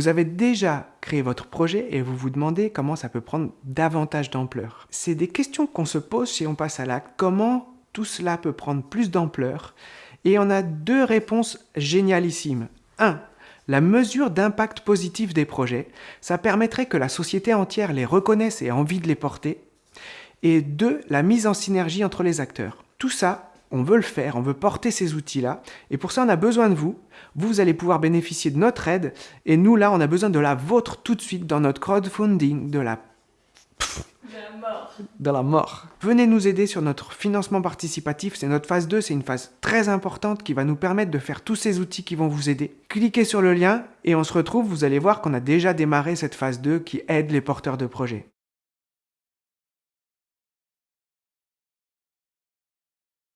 Vous avez déjà créé votre projet et vous vous demandez comment ça peut prendre davantage d'ampleur. C'est des questions qu'on se pose si on passe à l'acte. Comment tout cela peut prendre plus d'ampleur? Et on a deux réponses génialissimes. 1. La mesure d'impact positif des projets, ça permettrait que la société entière les reconnaisse et ait envie de les porter. Et 2. La mise en synergie entre les acteurs. Tout ça, on veut le faire, on veut porter ces outils-là, et pour ça on a besoin de vous. Vous, vous allez pouvoir bénéficier de notre aide, et nous là, on a besoin de la vôtre tout de suite dans notre crowdfunding, de la... De la mort. De la mort. Venez nous aider sur notre financement participatif, c'est notre phase 2, c'est une phase très importante qui va nous permettre de faire tous ces outils qui vont vous aider. Cliquez sur le lien et on se retrouve, vous allez voir qu'on a déjà démarré cette phase 2 qui aide les porteurs de projets.